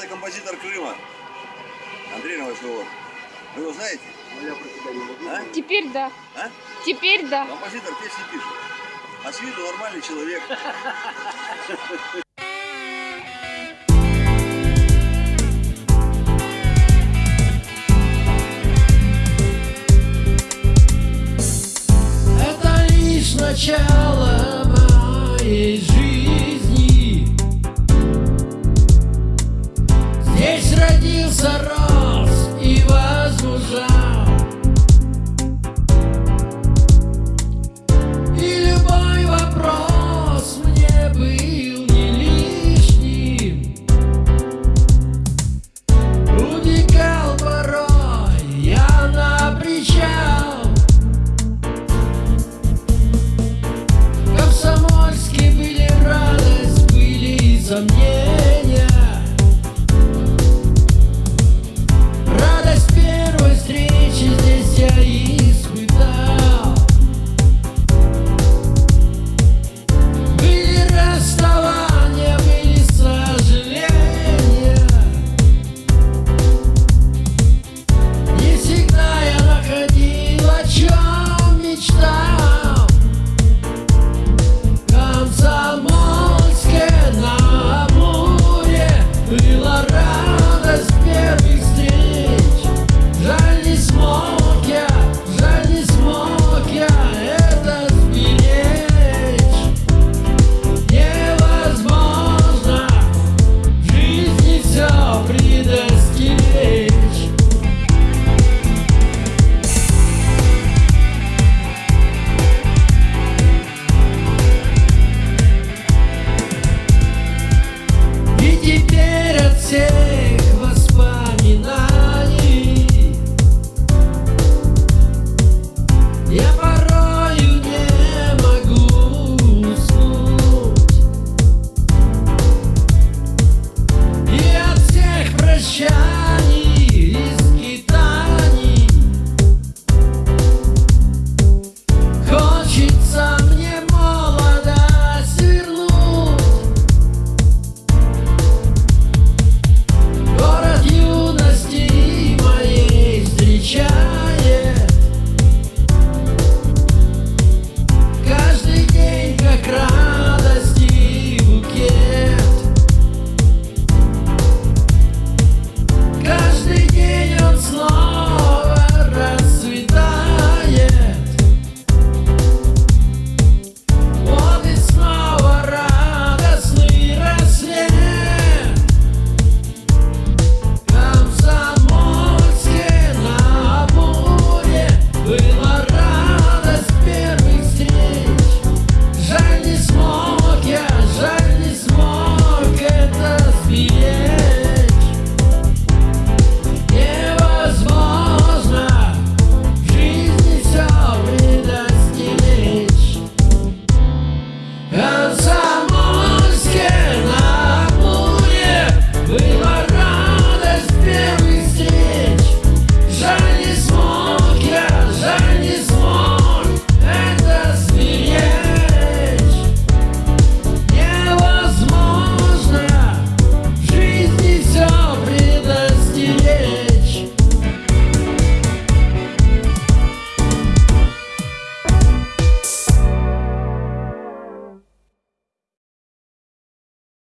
это композитор Крыма. Андрей Новоселов. Вы его знаете? А? Теперь да. А? Теперь да. Композитор песни пишет. А с виду нормальный человек. Это лишь начало. мир заразен. yeah.